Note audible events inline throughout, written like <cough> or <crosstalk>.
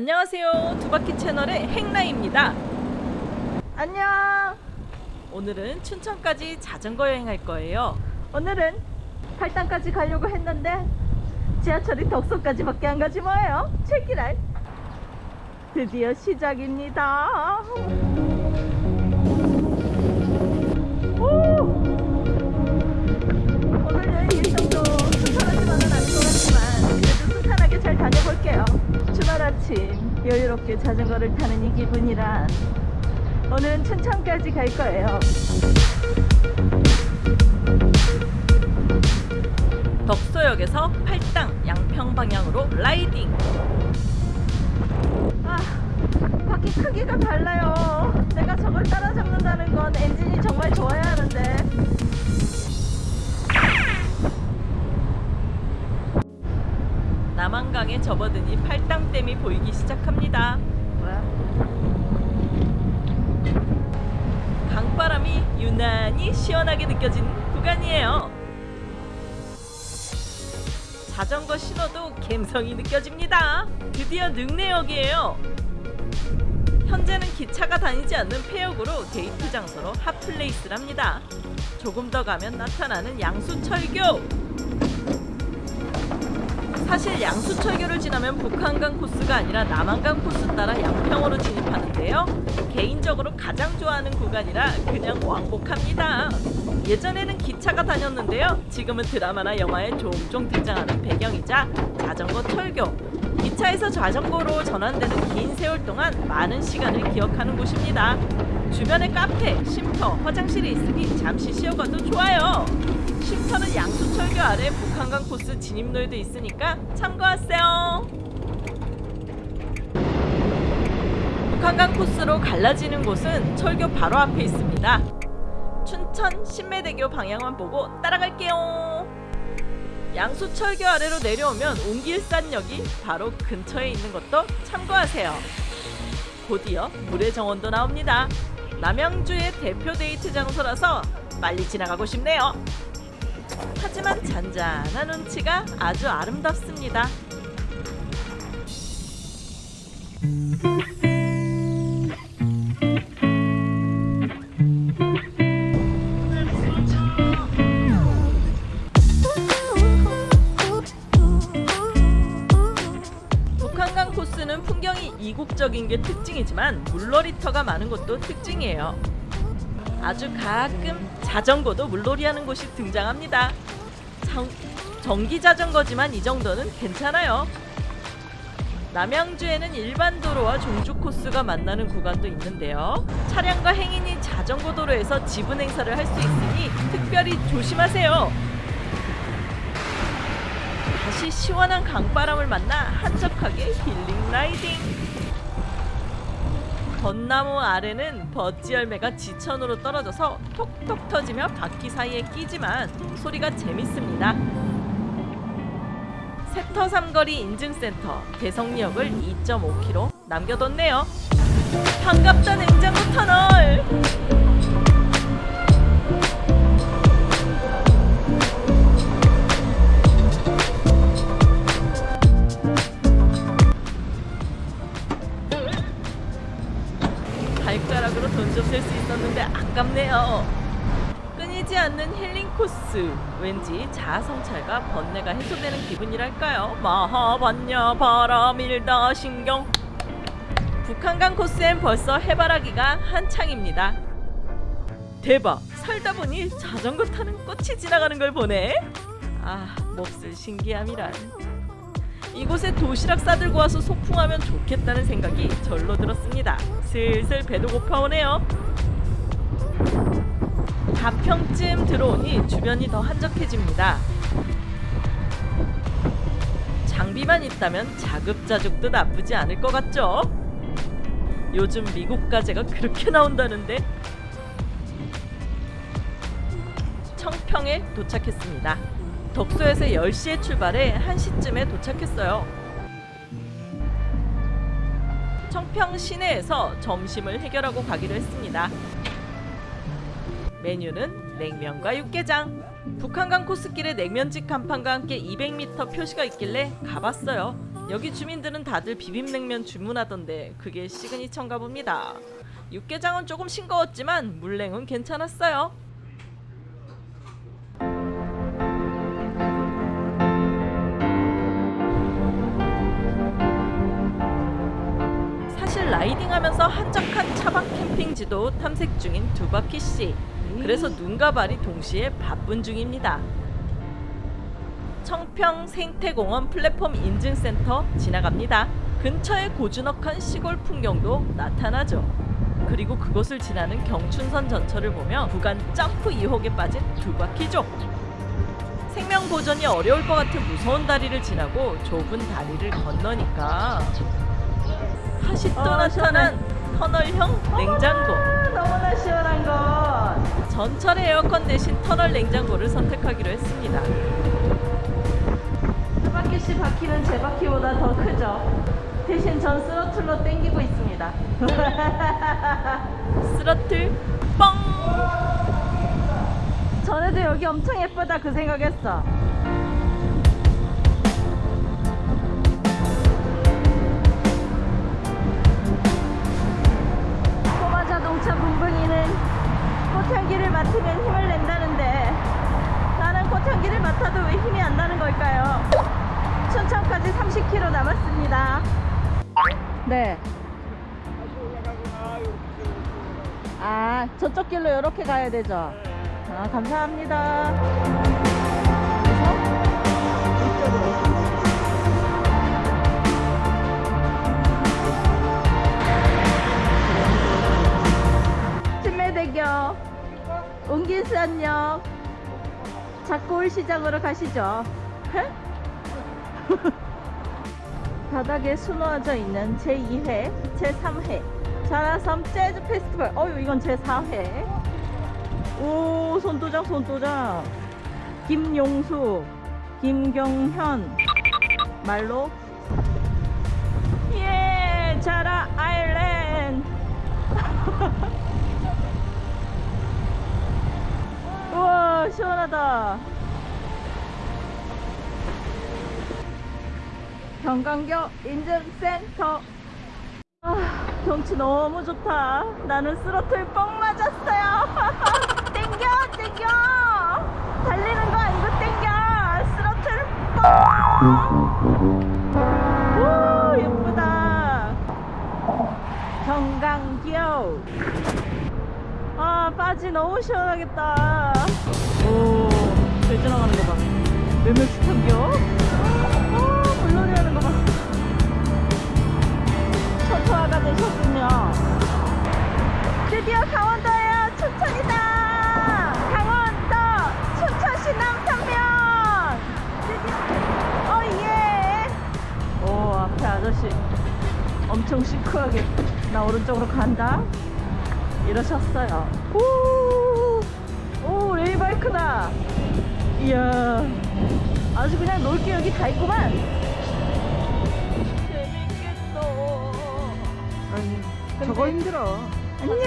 안녕하세요. 두바퀴 채널의 행라입니다. 안녕. 오늘은 춘천까지 자전거 여행할 거예요. 오늘은 팔당까지 가려고 했는데 지하철이 덕소까지 밖에 안 가지 뭐예요? 체키랄. 드디어 시작입니다 잘 다녀볼게요. 주말 아침 여유롭게 자전거를 타는 이 기분이란 오늘은 춘천까지 갈 거예요. 덕소역에서 팔당 양평 방향으로 라이딩. 아 바퀴 크기가 달라요. 내가 저걸 따라잡는다는 건 엔진이 정말 좋아야 하는데 남한강에 접어드니 팔당댐이 보이기 시작합니다. 강바람이 유난히 시원하게 느껴지는 구간이에요. 자전거 신호도 감성이 느껴집니다. 드디어 능내역이에요. 현재는 기차가 다니지 않는 폐역으로 데이트 장소로 핫플레이스랍니다. 조금 더 가면 나타나는 양수철교 사실 양수철교를 지나면 북한강 코스가 아니라 남한강 코스 따라 양평으로 진입하는데요. 개인적으로 가장 좋아하는 구간이라 그냥 왕복합니다. 예전에는 기차가 다녔는데요. 지금은 드라마나 영화에 종종 등장하는 배경이자 자전거 철교. 기차에서 자전거로 전환되는 긴 세월 동안 많은 시간을 기억하는 곳입니다. 주변에 카페, 쉼터, 화장실이 있으니 잠시 쉬어가도 좋아요. 쉼터는 양수철교 아래 북한강 코스 진입로에도 있으니까 참고하세요. 북한강 코스로 갈라지는 곳은 철교 바로 앞에 있습니다. 춘천 신매대교 방향만 보고 따라갈게요. 양수철교 아래로 내려오면 옹길산역이 바로 근처에 있는 것도 참고하세요. 곧이어 물의 정원도 나옵니다. 남양주의 대표 데이트 장소라서 빨리 지나가고 싶네요. 하지만 잔잔한 운치가 아주 아름답습니다. 북한강 코스는 풍경이 이국적인 게 특징이지만 물놀이터가 많은 것도 특징이에요. 아주 가끔 자전거도 물놀이 하는 곳이 등장합니다. 정, 전기 자전거지만 이 정도는 괜찮아요. 남양주에는 일반 도로와 종주 코스가 만나는 구간도 있는데요. 차량과 행인이 자전거 도로에서 지분 행사를 할 수 있으니 특별히 조심하세요. 다시 시원한 강바람을 만나 한적하게 힐링 라이딩. 벚나무 아래는 버찌 열매가 지천으로 떨어져서 톡톡 터지며 바퀴 사이에 끼지만 소리가 재밌습니다. 세터 삼거리 인증센터 대성리역을 2.5km 남겨뒀네요. 반갑다 냉장고 터널. 않는 힐링 코스. 왠지 자아성찰과 번뇌가 해소되는 기분이랄까요? 마하반야 바람일다 신경. 북한강 코스엔 벌써 해바라기가 한창입니다. 대박! 살다 보니 자전거 타는 꽃이 지나가는 걸 보네. 아, 몹쓸 신기함이란. 이곳에 도시락 싸들고 와서 소풍하면 좋겠다는 생각이 절로 들었습니다. 슬슬 배도 고파오네요. 가평쯤 들어오니 주변이 더 한적해집니다. 장비만 있다면 자급자족도 나쁘지 않을 것 같죠? 요즘 미국 가재가 그렇게 나온다는데 청평에 도착했습니다. 덕소에서 10시에 출발해 1시쯤에 도착했어요. 청평 시내에서 점심을 해결하고 가기로 했습니다. 메뉴는 냉면과 육개장. 북한강 코스길에 냉면집 간판과 함께 200m 표시가 있길래 가봤어요. 여기 주민들은 다들 비빔냉면 주문하던데 그게 시그니처인가 봅니다. 육개장은 조금 싱거웠지만 물냉은 괜찮았어요. 사실 라이딩하면서 한적한 차박 캠핑지도 탐색 중인 두바키 씨. 그래서 눈과 발이 동시에 바쁜 중입니다. 청평 생태공원 플랫폼 인증센터 지나갑니다. 근처에 고즈넉한 시골 풍경도 나타나죠. 그리고 그곳을 지나는 경춘선 전철을 보며 구간 점프 2호에 빠진 두바키족. 생명 보존이 어려울 것 같은 무서운 다리를 지나고 좁은 다리를 건너니까 다시 또 어, 나타난 터널형 냉장고. 너무나 시원한 것. 전철의 에어컨 대신 터널 냉장고를 선택하기로 했습니다. 두 바퀴씩 바퀴는 제 바퀴보다 더 크죠. 대신 전 스로틀로 땡기고 있습니다. <laughs> 스러틀 뻥! 전에도 여기 엄청 예쁘다 그 생각했어. 저쪽 길로 이렇게 가야 되죠? 아, 감사합니다. 신매대교, 웅긴산역, 작고울시장으로 가시죠. <laughs> 바닥에 수놓아져 있는 제2회, 제3회 자라섬 재즈 페스티벌. 어유 이건 제 4회. 오 손도장 손도장. 김용수, 김경현 말로 예 자라 아일랜드. <laughs> 우와 시원하다. 경강교 인증센터 아, 경치 너무 좋다. 나는 스로틀 뻥 맞았어요. <laughs> 땡겨 땡겨. 달리는 거 아니고 땡겨. 스로틀 뻥우 예쁘다. 경강교 아 바지 너무 시원하겠다. 오잘 지나가는 거봐. 몇 명씩 참겨 아, 물놀이 하는 거 봐. 초토화가 되셨군요. 드디어 강원도예요. 춘천이다. 강원도 춘천시 남산면. 드디어. 어 예. 오 앞에 아저씨 엄청 시크하게 나 오른쪽으로 간다. 이러셨어요. 오, 오 레이바이크다. 이야. 아주 그냥 놀게 여기 다 있구만. 저거 힘들어. 안녕.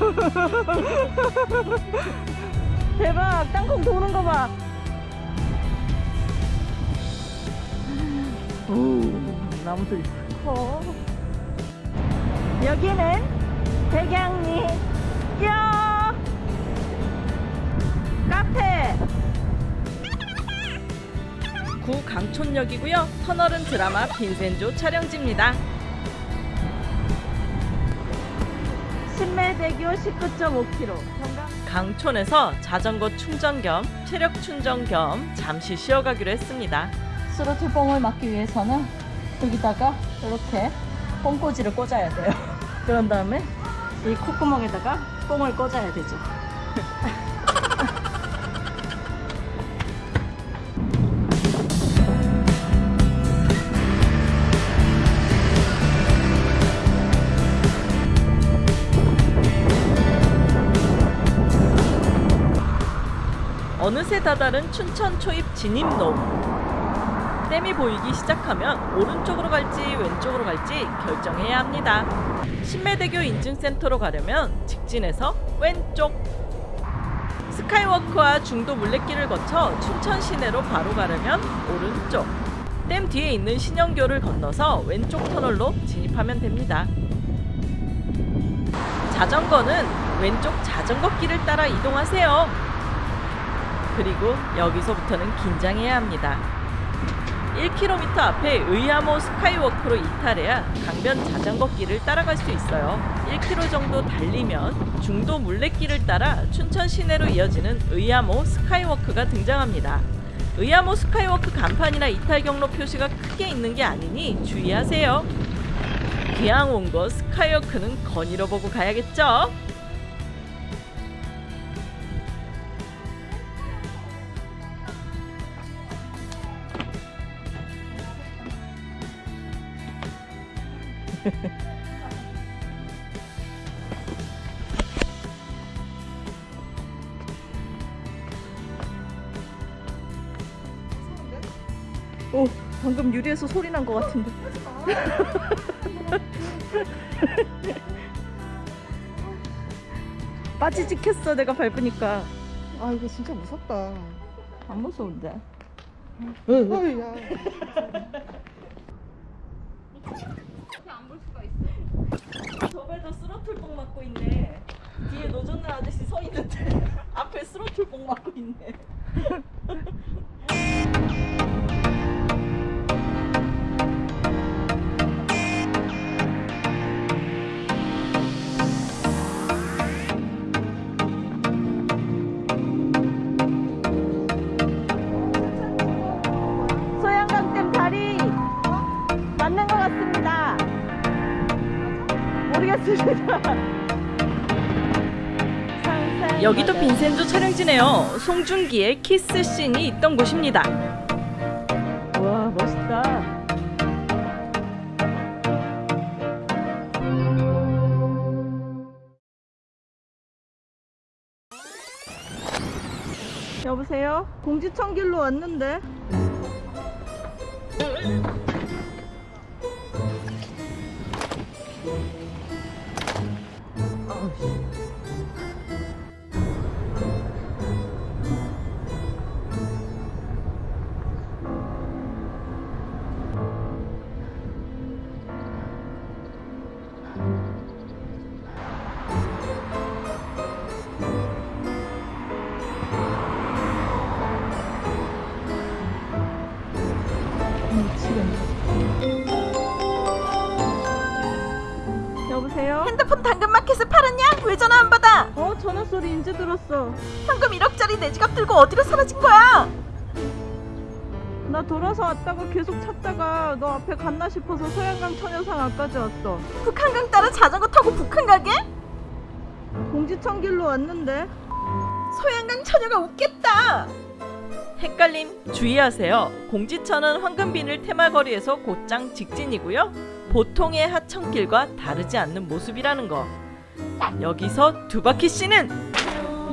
<laughs> 대박, 땅콩 도는 거 봐. 오, 나무들이 커. 여기는 백양리 야 카페. 구 강촌역이고요. 터널은 드라마 빈센조 촬영지입니다. 신매대교 19.5km. 경강. 강촌에서 자전거 충전 겸 체력 충전 겸 잠시 쉬어가기로 했습니다. 스로틀 뽕을 막기 위해서는 여기다가 이렇게 뽕꽂이를 꽂아야 돼요. <laughs> 그런 다음에 이 콧구멍에다가 뽕을 꽂아야 되죠. <laughs> 어느새 다다른 춘천 초입 진입로. 댐이 보이기 시작하면 오른쪽으로 갈지 왼쪽으로 갈지 결정해야 합니다. 신매대교 인증센터로 가려면 직진해서 왼쪽. 스카이워크와 중도 물레길을 거쳐 춘천 시내로 바로 가려면 오른쪽. 댐 뒤에 있는 신영교를 건너서 왼쪽 터널로 진입하면 됩니다. 자전거는 왼쪽 자전거 길을 따라 이동하세요. 그리고 여기서부터는 긴장해야 합니다. 1km 앞에 의암호 스카이워크로 이탈해야 강변 자전거 길을 따라갈 수 있어요. 1km 정도 달리면 중도 물레길을 따라 춘천 시내로 이어지는 의암호 스카이워크가 등장합니다. 의암호 스카이워크 간판이나 이탈 경로 표시가 크게 있는 게 아니니 주의하세요. 기왕 온 거 스카이워크는 거닐어 보고 가야겠죠? 오, 방금 유리에서 소리 난 것 같은데. <laughs> 빠지 찍혔어, 내가 밟으니까. 아 이거 진짜 무섭다. 안 무서운데. 어이야. 스로틀봉 맞고 있네. 뒤에 노젓는 아저씨 서 있는데 <laughs> 앞에 스로틀봉 맞고 있네. 모르겠습니다. 상상 <laughs> 여기도. 빈센조 촬영지네요. 송중기의 키스 씬이 있던 곳입니다. 와 멋있다. 여보세요? 공지천 길로 왔는데. 여보세요? 핸드폰 당근마켓에 팔았냐? 왜 전화 안 받아? 어 전화 소리 이제 들었어. 현금 1억짜리 내 지갑 들고 어디로 사라진 거야? 나 돌아서 왔다가 계속 찾다가 너 앞에 갔나 싶어서 소양강 처녀상 앞까지 왔어. 북한강 따라 자전거 타고 북한 가게? 공지천 길로 왔는데. 소양강 처녀가 웃겠다. 헷갈림 주의하세요. 공지천은 황금비늘 테마거리에서 곧장 직진이고요. 보통의 하천길과 다르지 않는 모습이라는 거. 여기서 두바퀴 씨는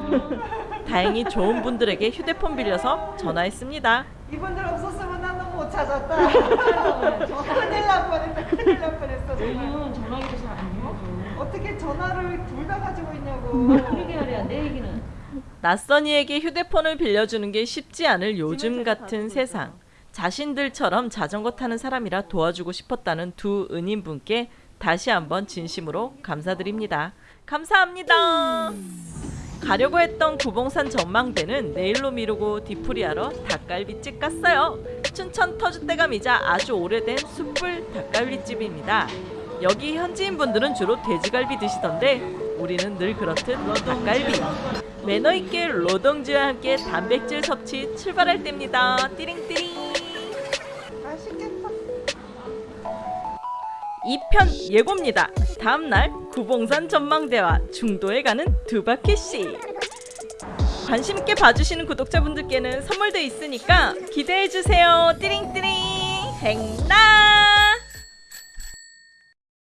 <laughs> 다행히 좋은 분들에게 휴대폰 빌려서 전화했습니다. 이분들 없었으면 난 너무 못 찾았다. <laughs> 큰일 날 뻔했다. 큰일 날 뻔했어. 정말. 전화기도 잘안 해요. 어떻게 전화를 둘 다 가지고 있냐고. 그러게 말이야 내 얘기는. 낯선 이에게 휴대폰을 빌려주는 게 쉽지 않을 요즘 같은 세상. 자신들처럼 자전거 타는 사람이라 도와주고 싶었다는 두 은인분께 다시 한번 진심으로 감사드립니다. 감사합니다. 가려고 했던 구봉산 전망대는 내일로 미루고 뒤풀이하러 닭갈비집 갔어요. 춘천 터줏대감이자 아주 오래된 숯불 닭갈비집입니다. 여기 현지인 분들은 주로 돼지갈비 드시던데 우리는 늘 그렇듯 닭갈비. 매너 있게 노동주와 함께 단백질 섭취 출발할 때입니다. 띠링띠링. 맛있겠다. 2편 예고입니다. 다음날 구봉산 전망대와 중도에 가는 두 바퀴씨. 관심 있게 봐주시는 구독자분들께는 선물도 있으니까 기대해 주세요. 띠링띠링 행나.